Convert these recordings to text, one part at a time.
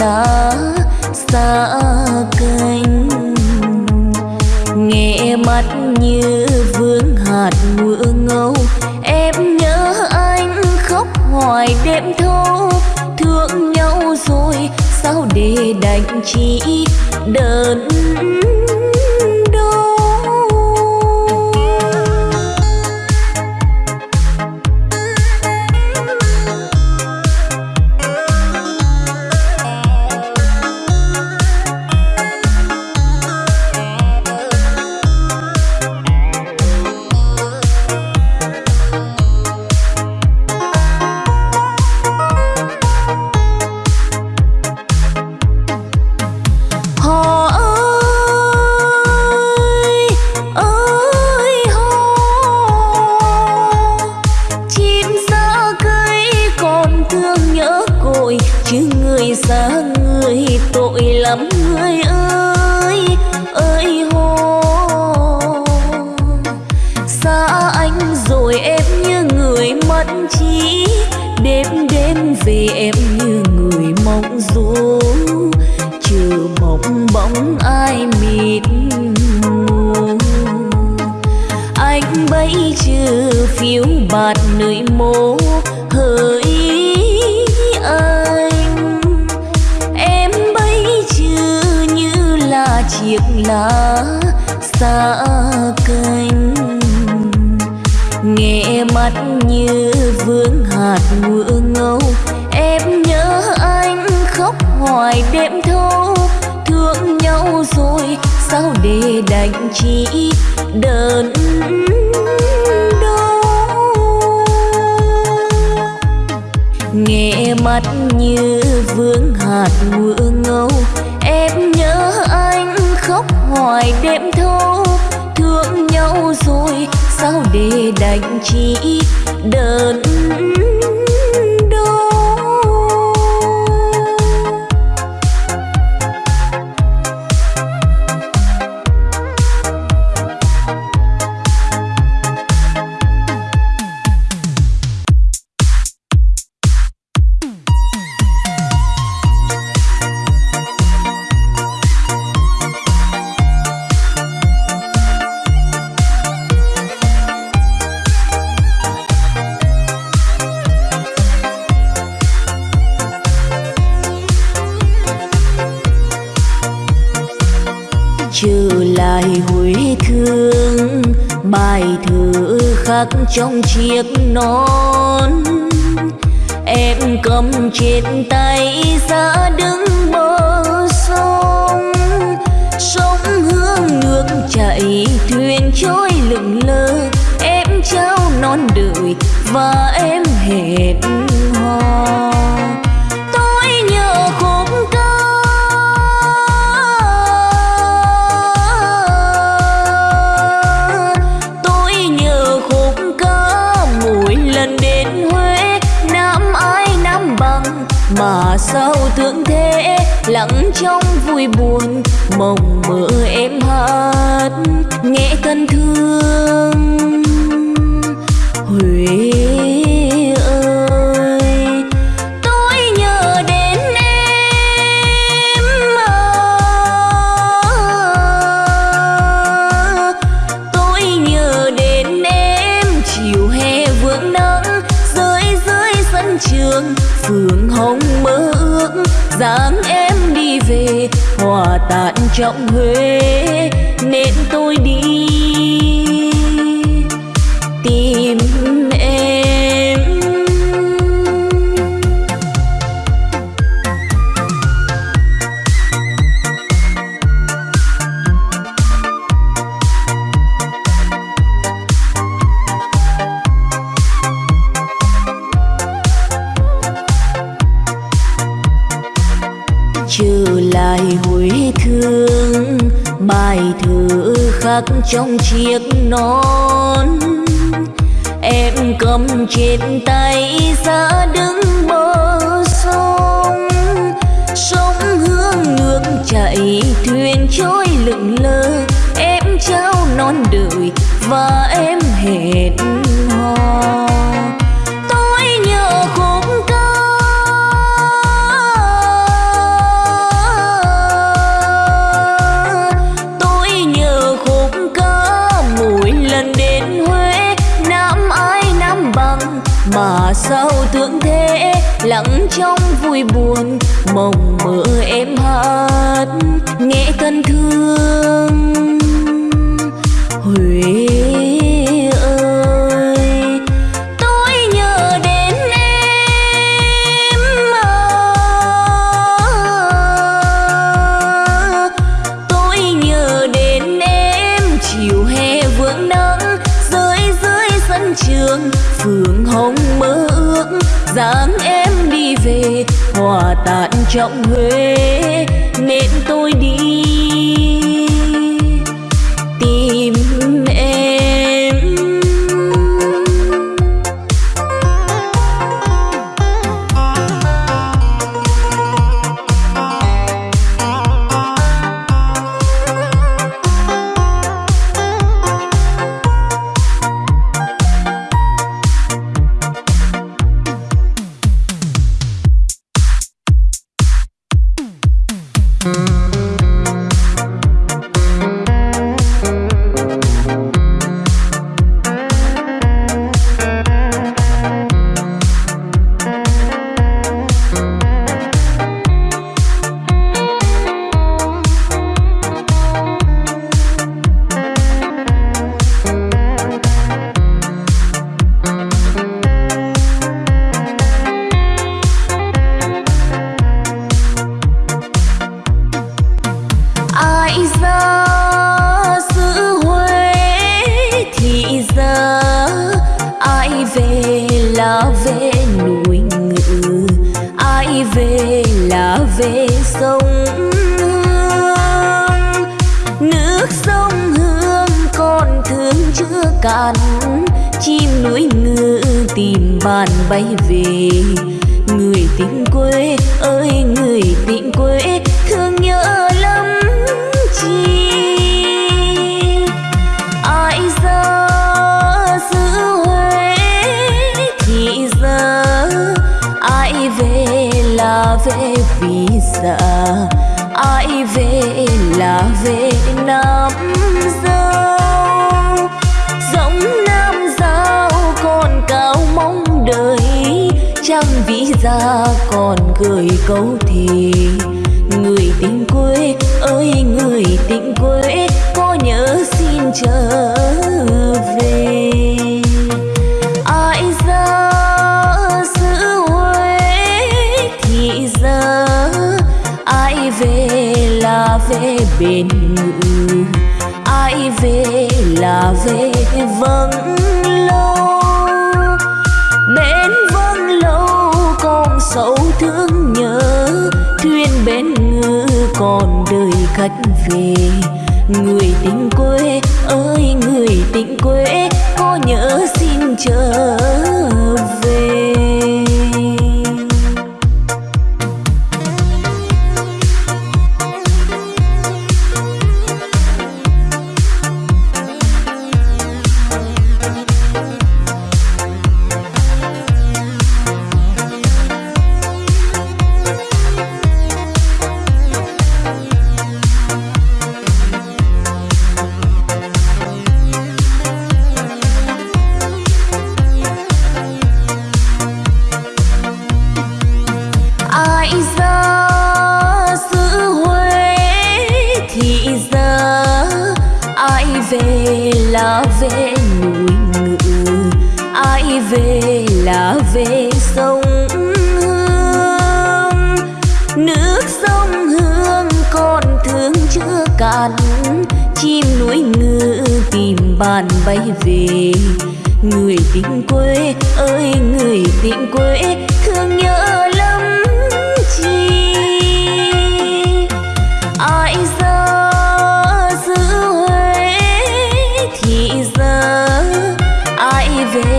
lá xa cánh nghe mắt như vương hạt mưa ngâu, em nhớ anh khóc hoài đêm thâu thương nhau rồi, sao để đành chỉ đơn trong chiếc nón. Em cầm trên tay ra đứng bờ sông. Sông hướng nước chảy, thuyền trôi lững lơ Em trao non đời và em hẹn hò. Mà sao thương thế? Lặng trong vui buồn mộng mơ em hát, nghe thân thương. Huế tàn trong huế nên tôi đi khắc trong chiếc nón. Em cầm trên tay ra đứng bờ sông. Sông hương nước chảy thuyền trôi lững lờ. Em trao non đời và em hẹn trong vui buồn mộng mơ em hát nghe thân thương. Trọng huế. Tình quê ơi người tình quê cười câu thì người tình quê ơi, người tình quê, có nhớ xin trở về. Ai ra xứ huế thì ra ai về là về bên ngự ai về là về vâng còn đời khách về. Người tình quê ơi, người tình quê, có nhớ xin chờ.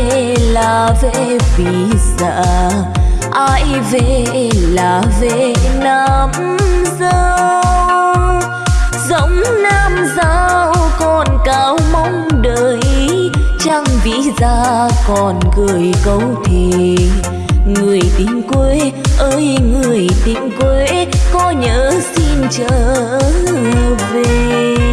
Về là về vì già, ai về là về nam giao giống nam giao còn cao mong đợi chẳng vì ra còn gửi câu thì. Người tình quê ơi, người tình quê, có nhớ xin trở về.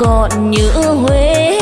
còn nhớ huế.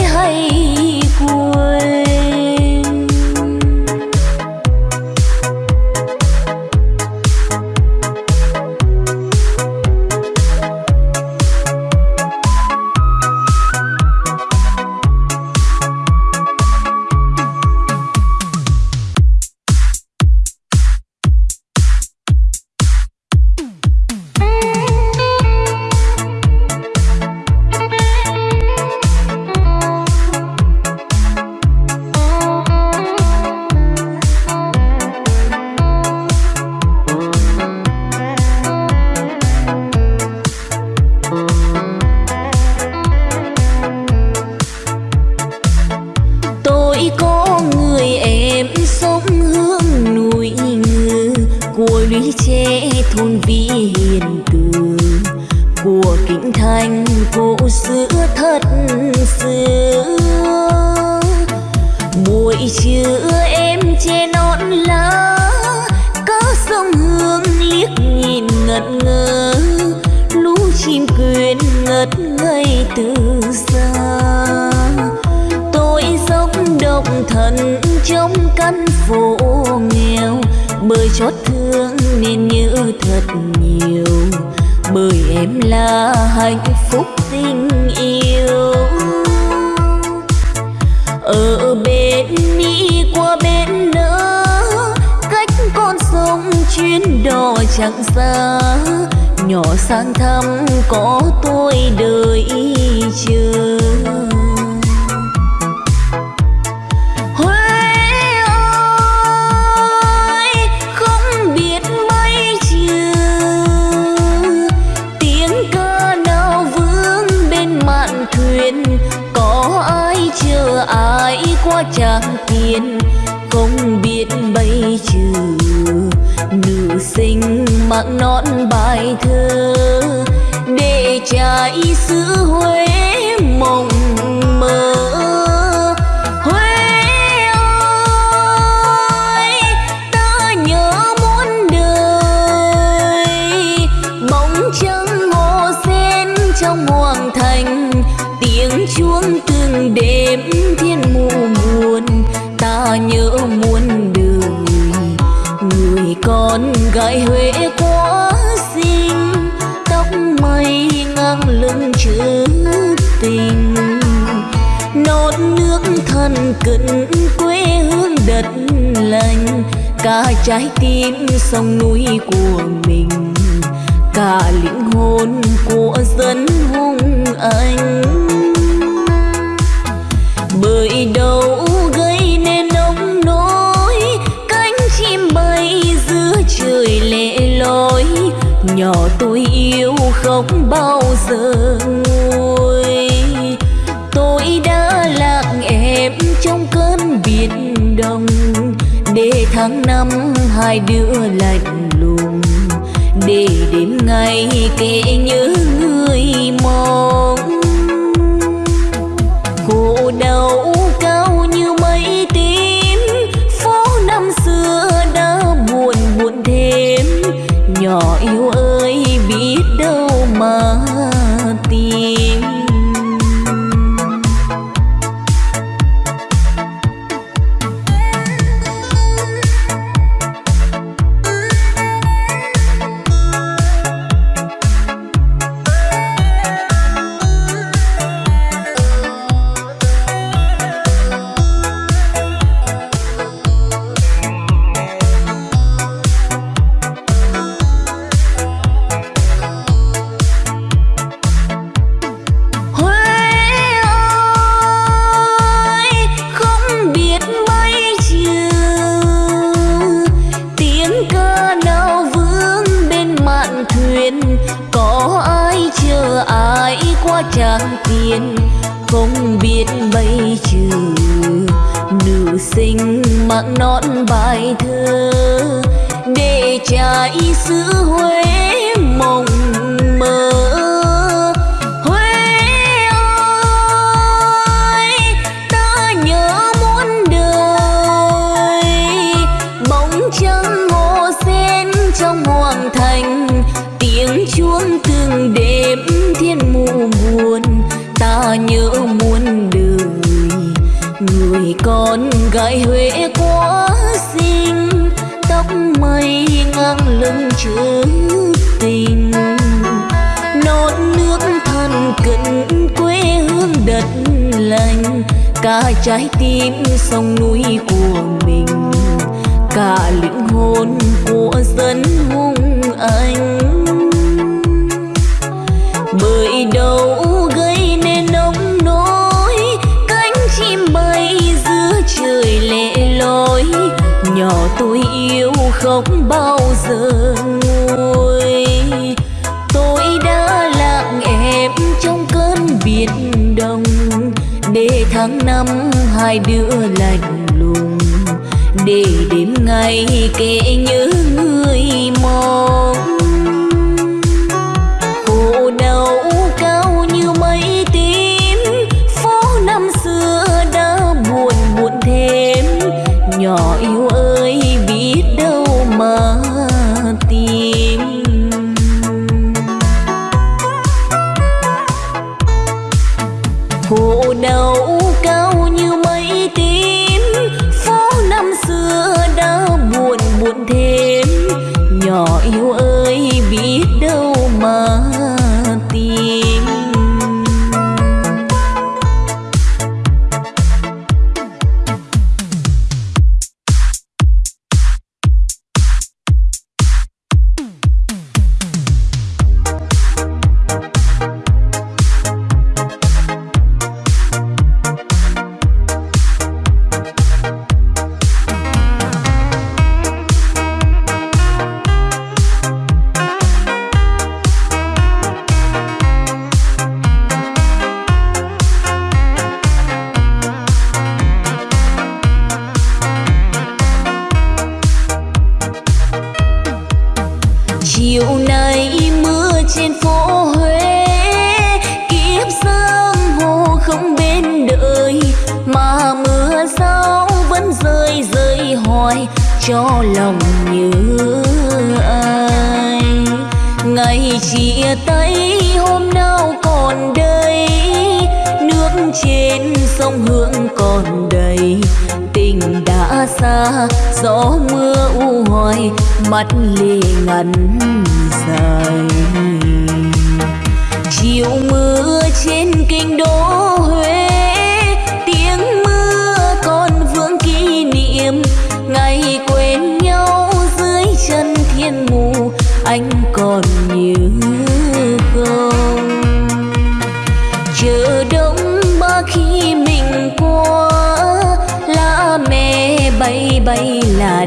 lại huế quá xinh tóc mây ngang lưng chữ tình. Nốt nước thân cận quê hương đất lành, cả trái tim sông núi của mình, cả linh hồn của dân hùng anh. Bởi đâu gần nọ tôi yêu không bao giờ nguôi. Tôi đã lạc em trong cơn biển đông, để tháng năm hai đứa lạnh lùng. Để đến ngày kể nhớ người mong. Gái huế quá xinh tóc mây ngang lưng chữ tình. Non nước thân cận quê hương đất lành, cả trái tim sông núi của mình. Cả linh hồn của dân hung anh. Bởi đâu nhỏ tôi yêu không bao giờ nguôi. Tôi đã lặng em trong cơn biển đông, để tháng năm hai đứa lạnh lùng. Để đêm ngày kể nhớ người mong. Cho lòng nhớ ai. Ngày chia tay, hôm nào còn đây? Nước trên sông hương còn đầy. Tình đã xa, gió mưa u hoài, mắt lệ ngắn dài. Chiều mưa trên kinh đô huế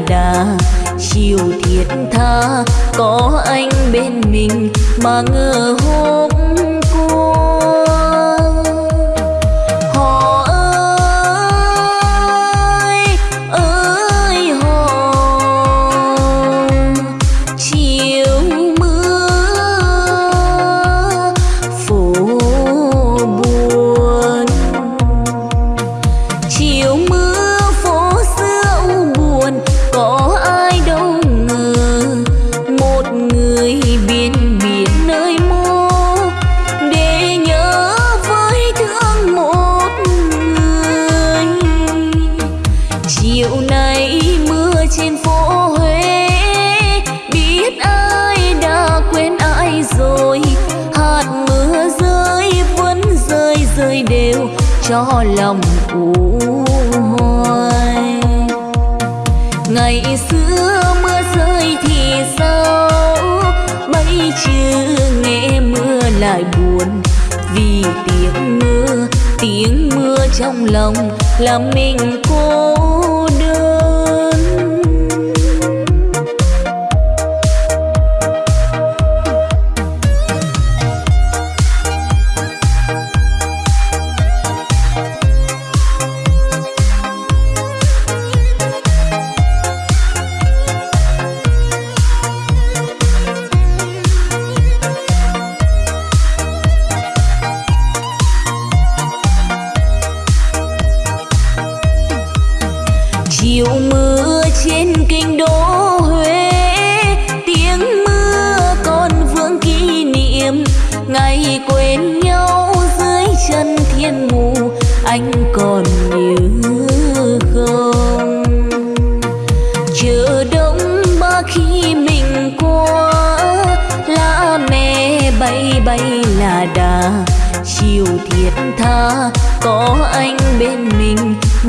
đà chiều thiệt tha. Có anh bên mình mà ngờ hôm là làm mình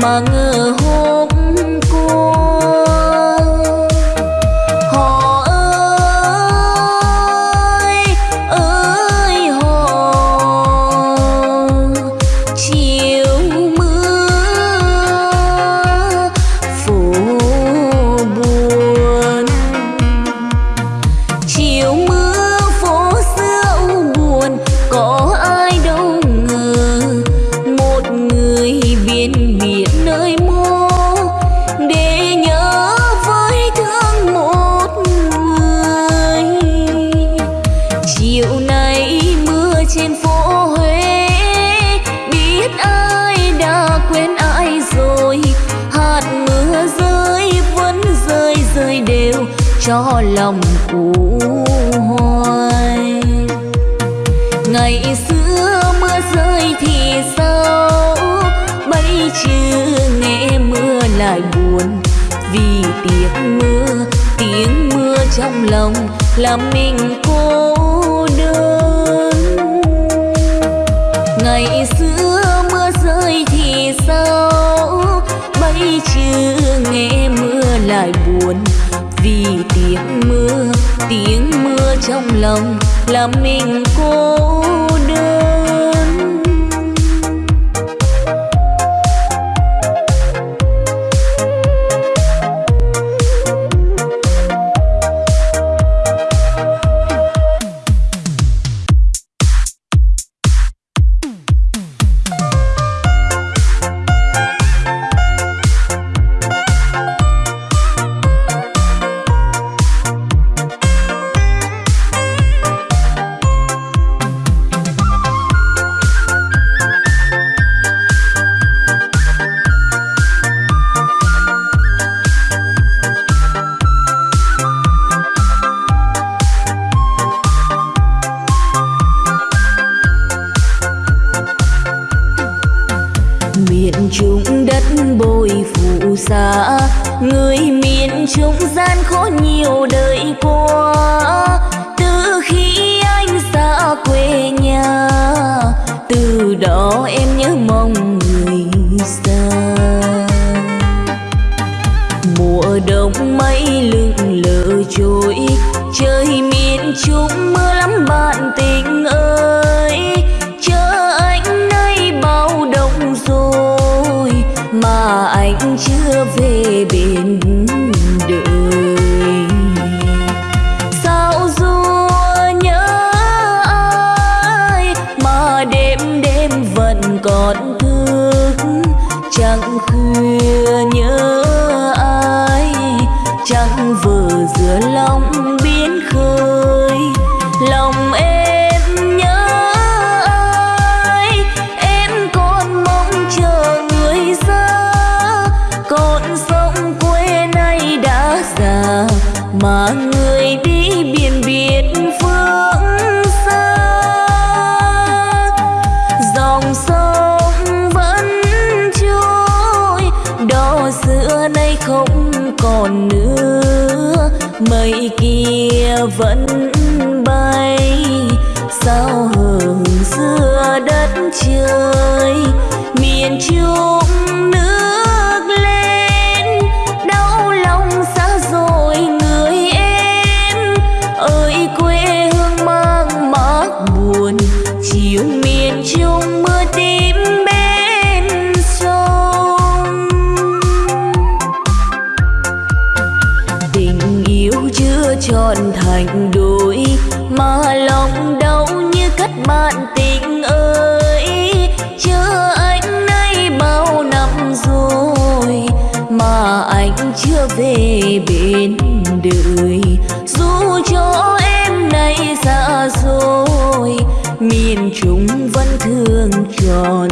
mà ngờ hôm trong lòng làm mình cô đơn. Ngày xưa mưa rơi thì sao? Bây chưa nghe mưa lại buồn. Vì tiếng mưa tiếng mưa trong lòng làm mình cô về bên đời. Dù cho em này xa rồi miền trung vẫn thương tròn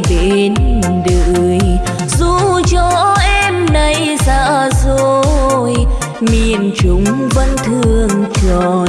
bên đời. Dù cho em nay xa rồi miền trung vẫn thương tròn.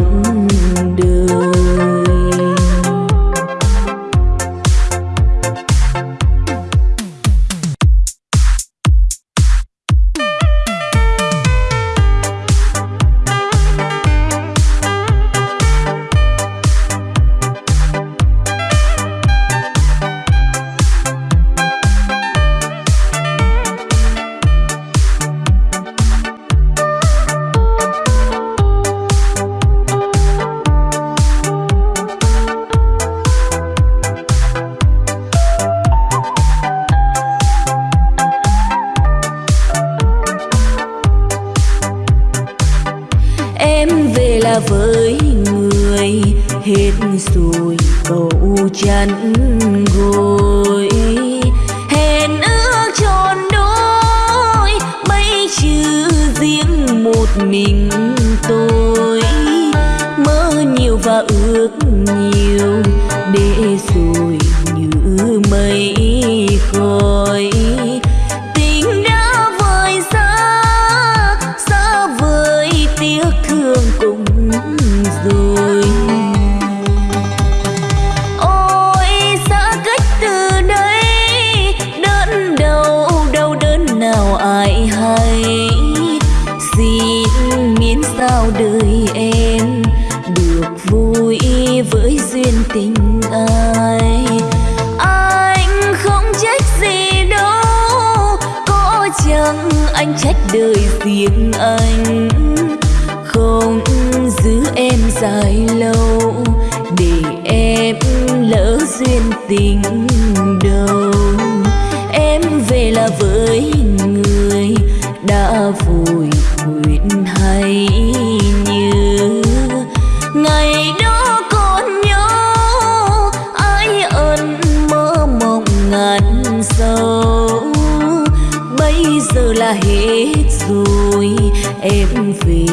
duyên tình đầu. Em về là với người đã vui nguyện hay như. Ngày đó còn nhớ, ai ơn mơ mộng ngàn sâu. Bây giờ là hết rồi, em về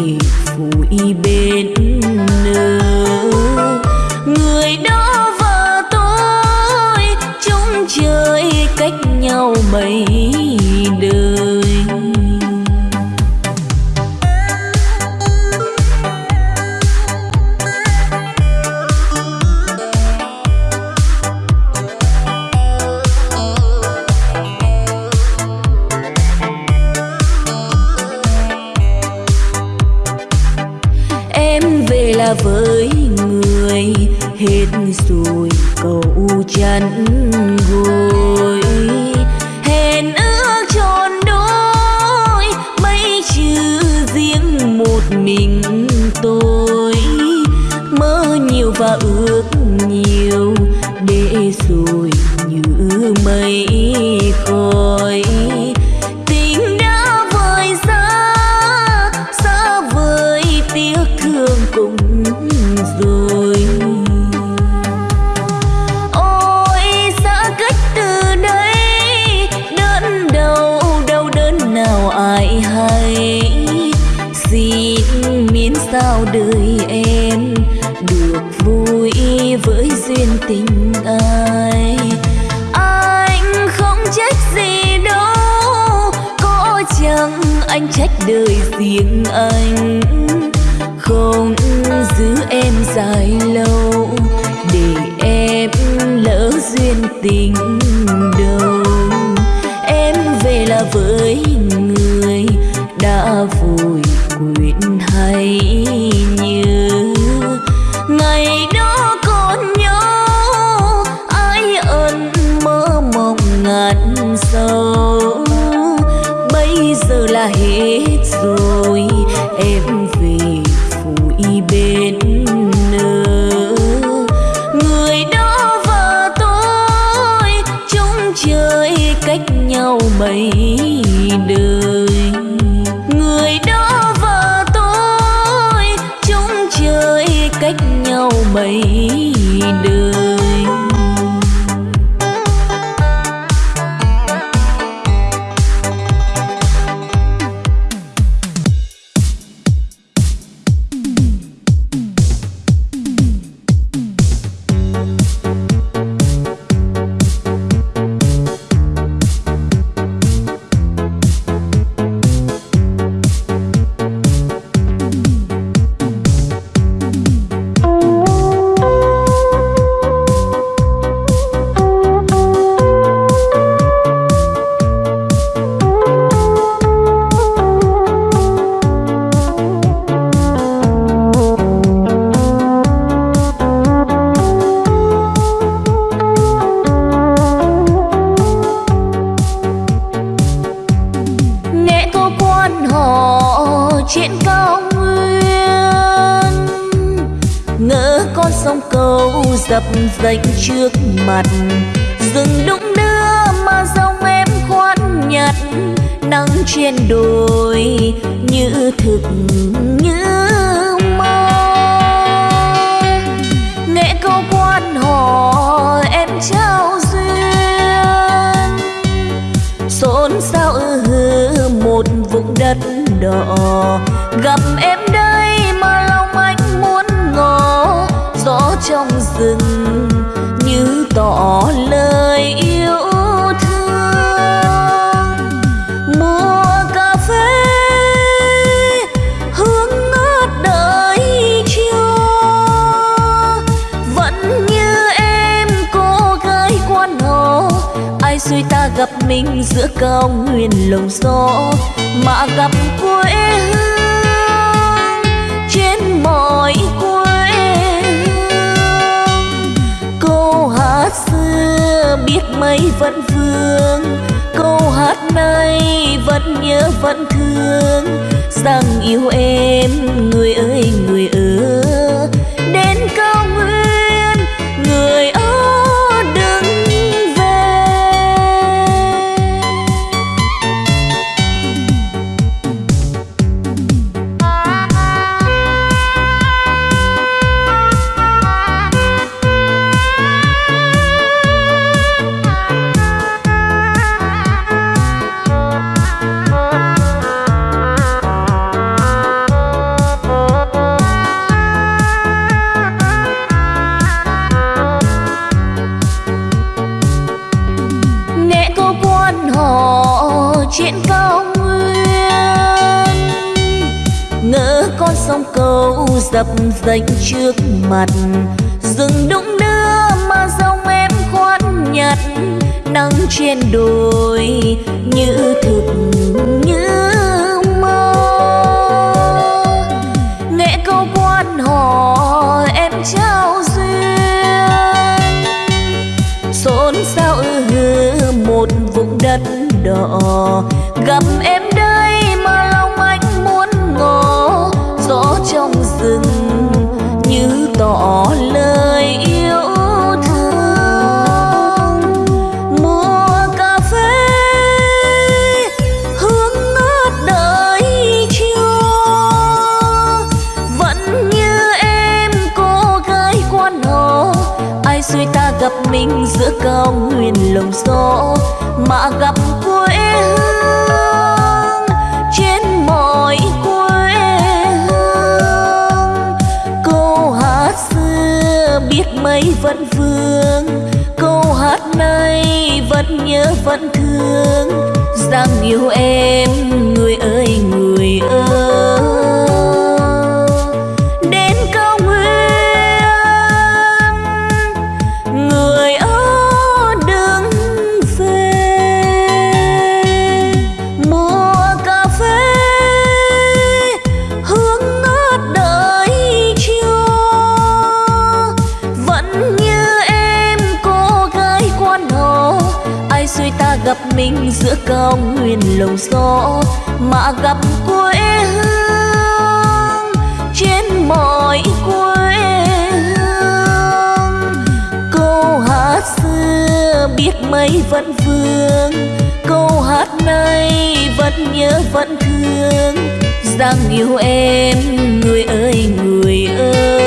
rằng yêu em người ơi người gặp mình giữa cao nguyên lồng gió, mà gặp quê hương trên mọi quê hương. Câu hát xưa biết mấy vẫn vương, câu hát nay vẫn nhớ vẫn thương. Rằng yêu em, người ơi người ơi.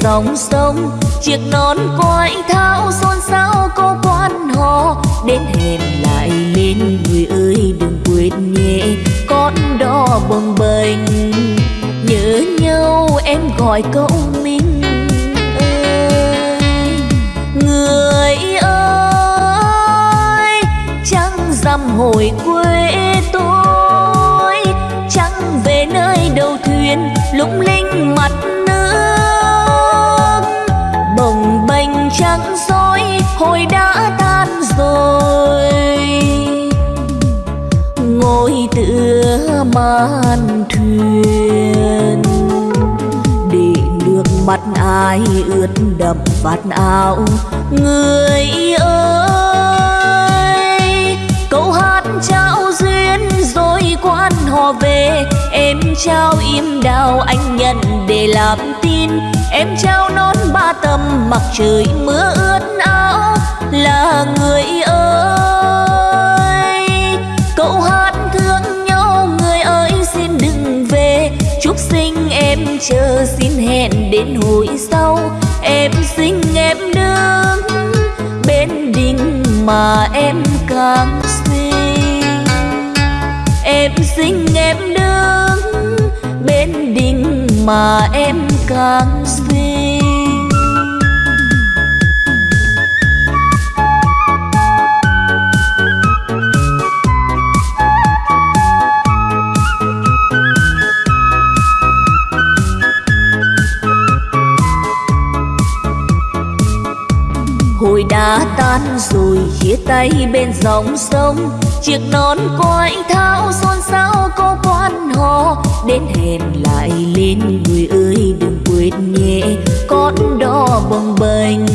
Dòng sông chiếc nón ai ướt đậm vạt áo? Người ơi, câu hát trao duyên rồi quan họ về. Em trao im đào anh nhận để làm tin. Em trao nón ba tầm mặc trời mưa ướt áo. Là người ơi, câu hát thương nhau, người ơi xin đừng về. Chúc sinh em chờ xin đến hồi sau, em xinh em đứng bên đình mà em càng xinh. Em xinh em đứng bên đình mà em càng đã tan rồi, chia tay bên dòng sông. Chiếc nón của anh tháo xôn xao có quan họ. Đến hẹn lại lên người ơi, đừng quên nhé, con đò bồng bềnh.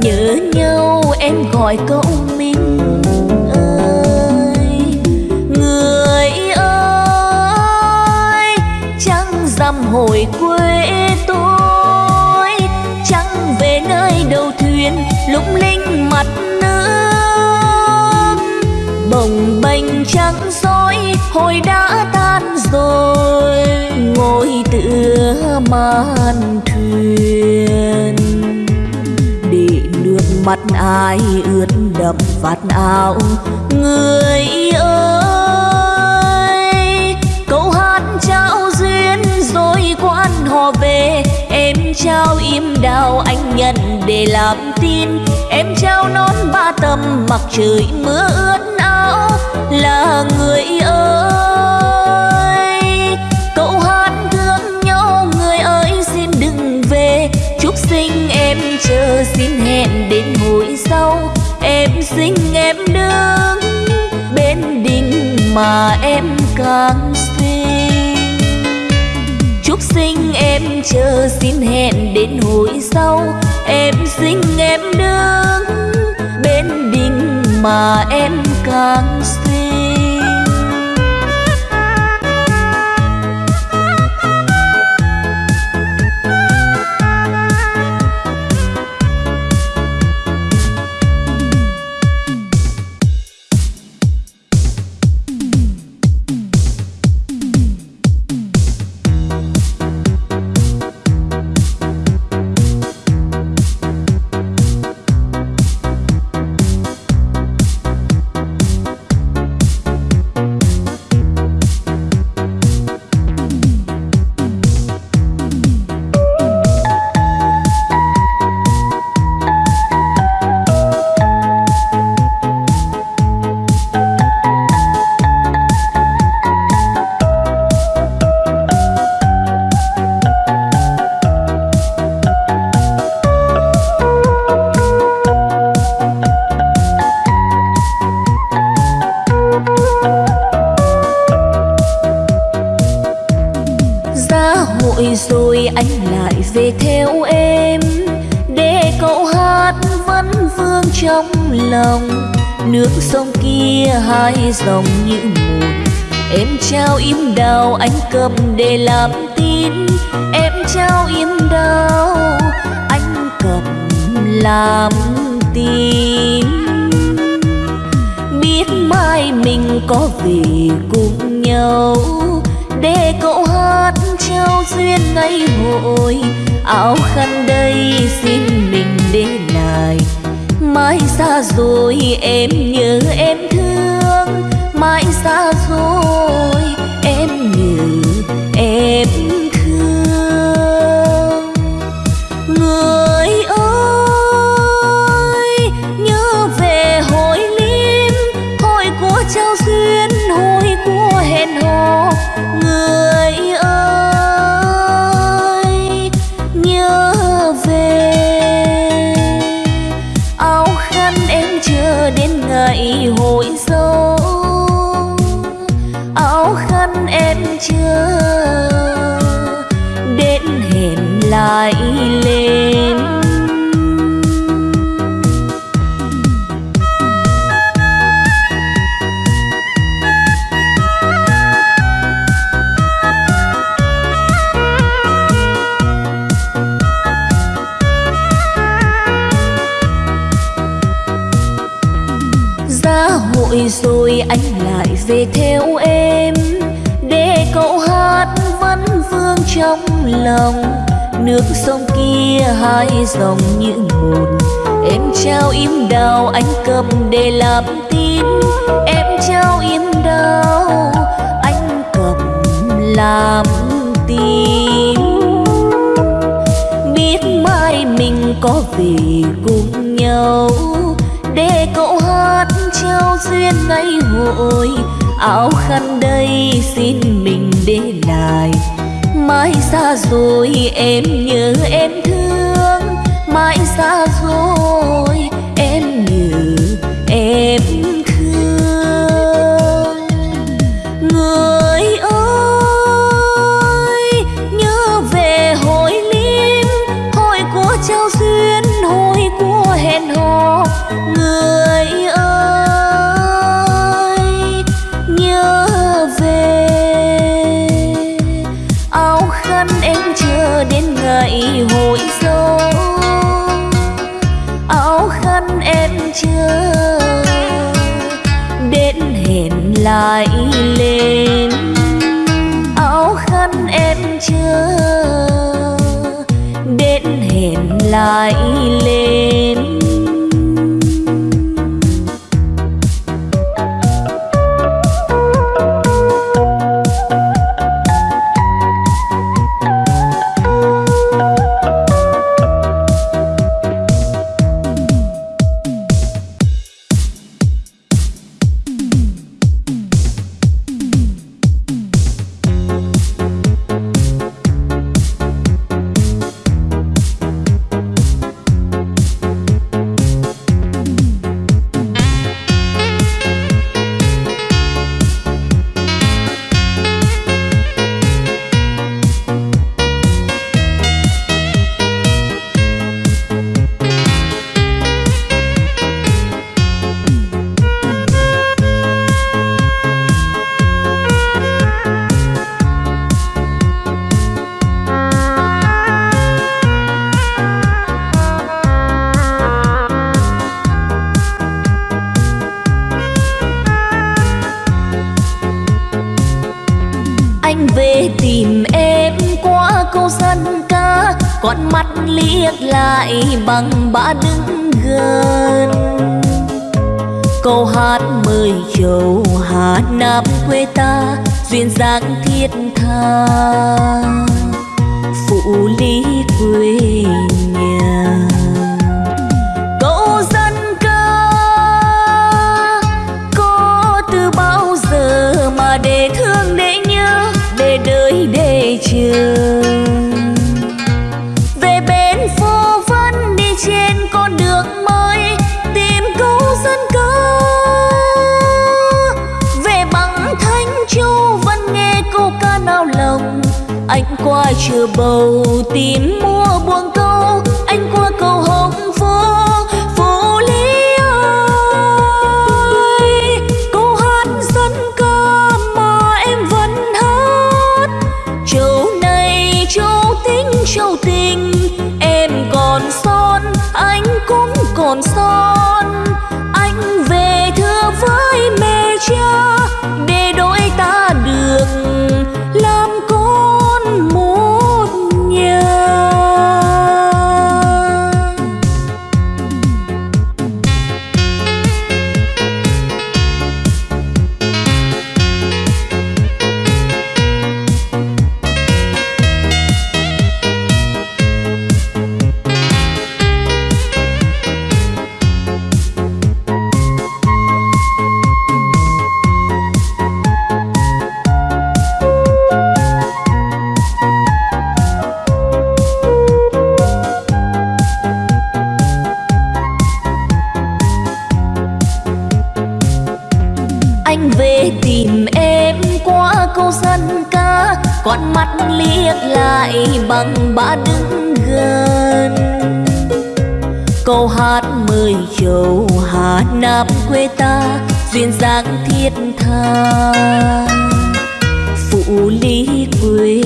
Nhớ nhau, em gọi câu mình ơi. Người ơi chẳng rằm hồi quê lung linh mặt nước. Bồng bềnh trắng soi hồi đã tan rồi. Ngồi tựa màn thuyền. Để nước mắt ai ướt đậm vạt áo, người ơi. Câu hát trao duyên rồi quan họ về, em trao im đào anh nhận để làm tin, em trao nón ba tầm mặc trời mưa ướt áo, là người ơi. Cậu hát thương nhau, người ơi xin đừng về. Chúc sinh em chờ, xin hẹn đến hồi sau. Em xin em đứng bên đình mà em càng sinh em chờ xin hẹn đến hồi sau. Em xin em đứng bên đình mà em càng xa hết chưa đến hẹn lại lên. Lòng. Nước sông kia hai dòng như một em trao im đào anh cầm để làm tin. Em trao im đào anh cầm làm tin. Biết mai mình có về cùng nhau. Để cậu hát trao duyên ngày hội. Áo khăn đây xin mình để lại mãi xa rồi em nhớ em thương. Mãi xa rồi bằng ba đứng gần. Câu hát mời châu hà nam quê ta, duyên dáng thiết tha. Phụ lý quê nhà. Câu dân ca, có từ bao giờ mà để thương để nhớ, để đợi để chờ? qua chưa bầu tím mua buông con mắt liếc lại bằng ba đứng gần. Câu hát mười châu hà nam quê ta, duyên dáng thiết tha. Phụ lý quê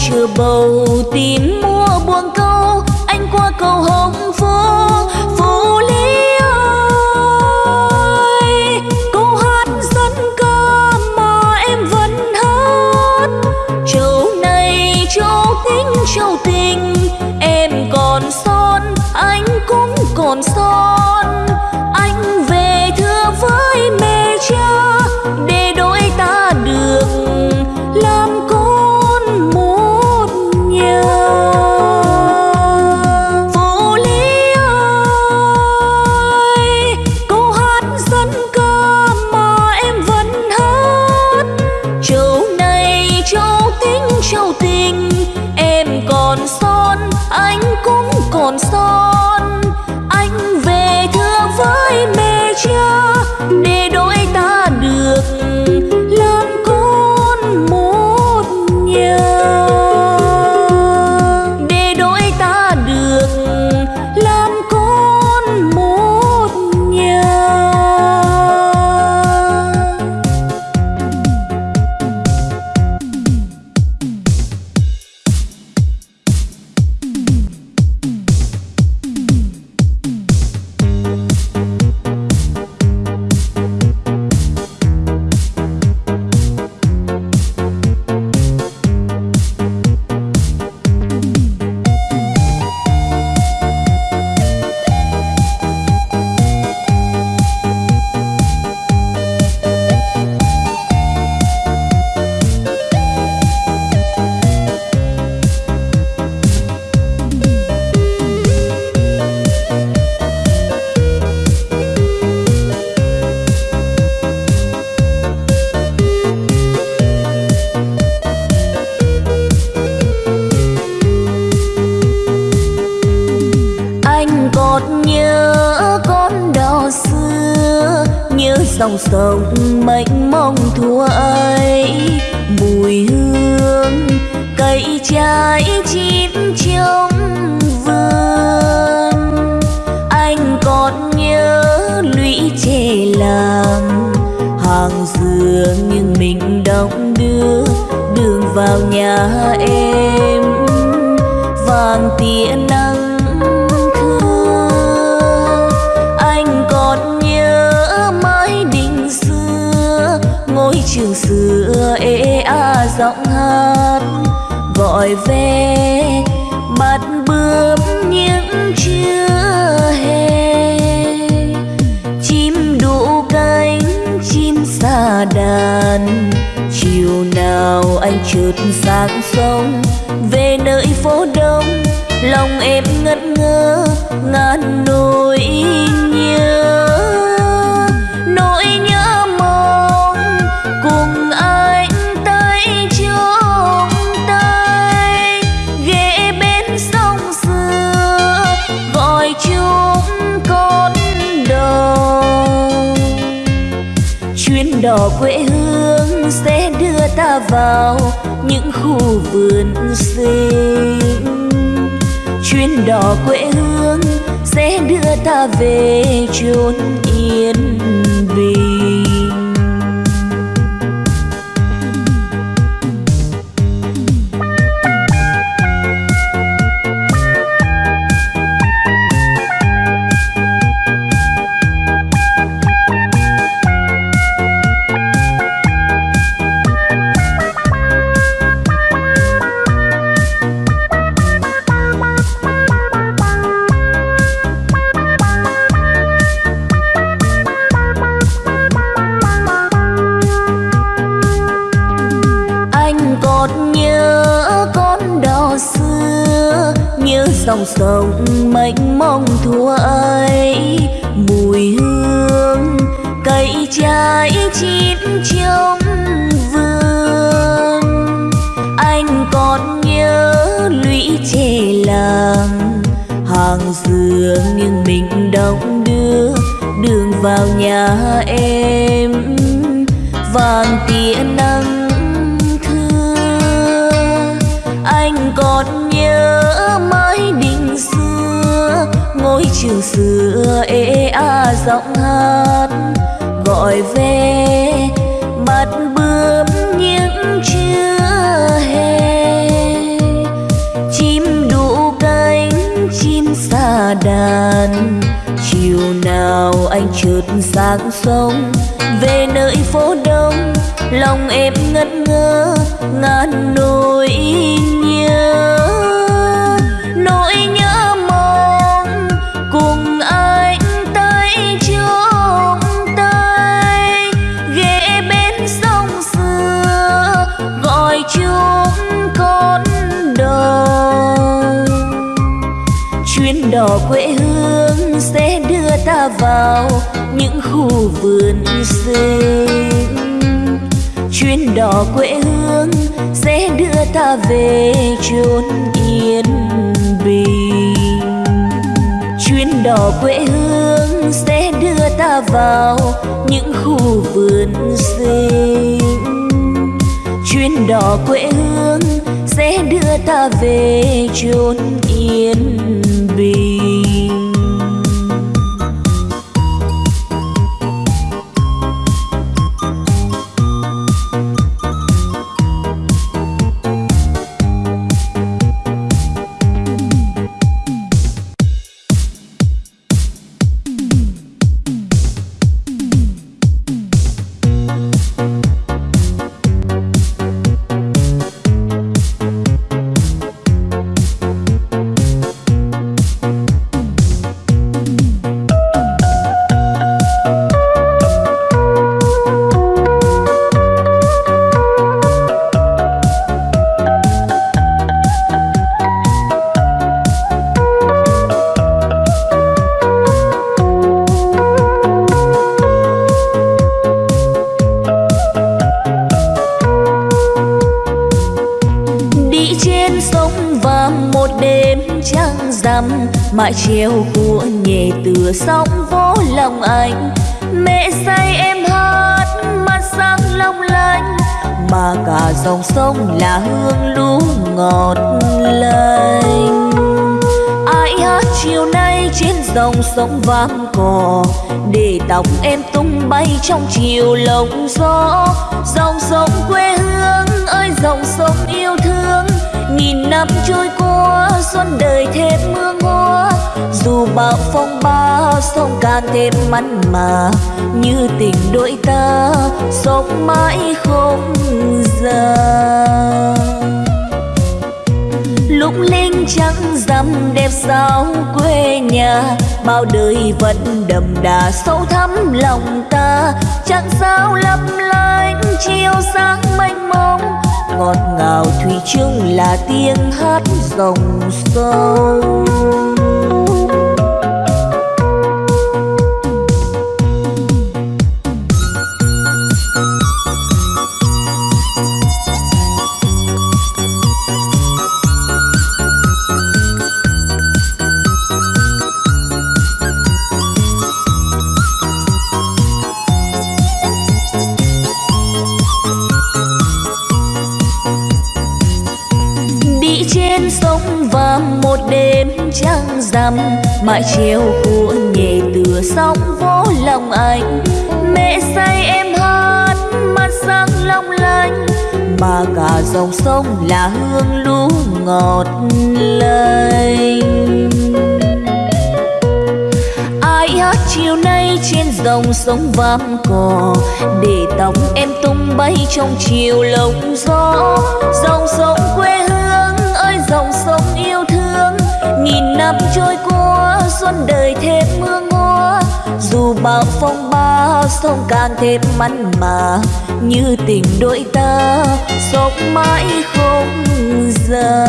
chưa bầu tìm mua buông câu anh qua cầu hồng giọng hát gọi về mặt bướm những chưa hè chim đủ cánh, chim xa đàn, chiều nào anh trượt sang sông, về nơi phố đông, lòng em ngất ngơ, ngàn nỗi những khu vườn xinh. Chuyến đò quê hương sẽ đưa ta về chốn yên bình. Chuyến đò quê hương sẽ đưa ta vào những khu vườn xinh. Chuyến đò quê hương sẽ đưa ta về chốn yên bình. Vang cò để tóc em tung bay trong chiều lộng gió. Dòng sông quê hương ơi, dòng sông yêu thương. Nghìn năm trôi qua, xuân đời thêm mưa hoa dù bão phong ba, sông càng thêm mặn mà. Như tình đôi ta, sống mãi không già lúc linh trắng xăm đẹp sao quê nhà. Bao đời vẫn đậm đà sâu thắm lòng ta. Chẳng sao lấp lánh chiều sáng mênh mông. Ngọt ngào thủy chung là tiếng hát dòng sông treo chiều của nhẹ tựa sóng vỗ lòng anh. Mẹ say em hát, mắt sáng long lanh. Mà cả dòng sông là hương lũ ngọt lành. Ai hát chiều nay trên dòng sông vàm cỏ để tóc em tung bay trong chiều lộng gió. Dòng sông quê hương ơi, dòng sông yêu thương, nghìn năm trôi qua xuân đời thêm mưa ngó dù bão phong ba, sông càng thêm mặn mà. Như tình đôi ta, sống mãi không già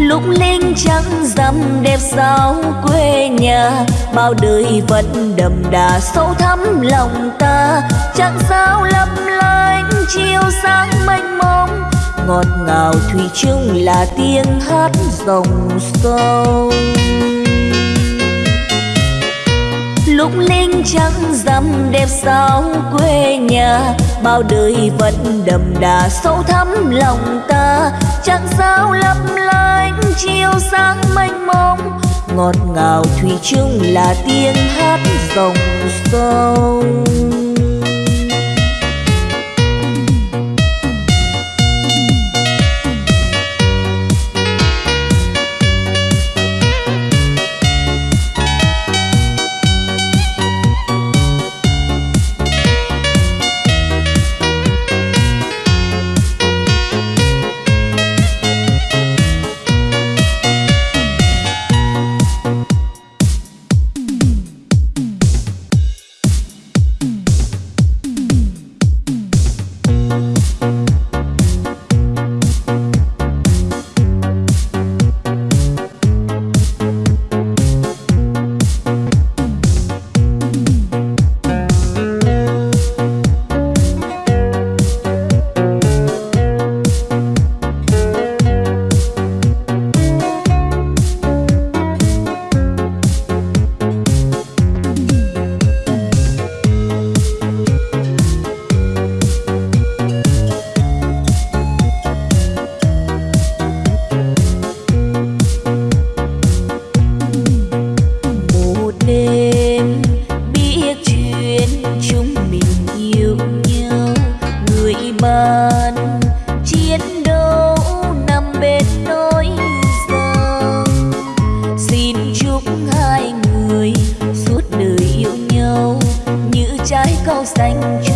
lúc linh trắng rằm đẹp sao quê nhà. Bao đời vẫn đậm đà sâu thắm lòng ta. Chẳng sao lấp lánh chiều sáng mênh mông ngọt ngào thủy chung là tiếng hát dòng sông. Lúc linh trắng dằm đẹp sao quê nhà, bao đời vẫn đậm đà sâu thắm lòng ta. Chẳng sao lấp lánh chiều sáng mênh mông, ngọt ngào thủy chung là tiếng hát dòng sông. xanh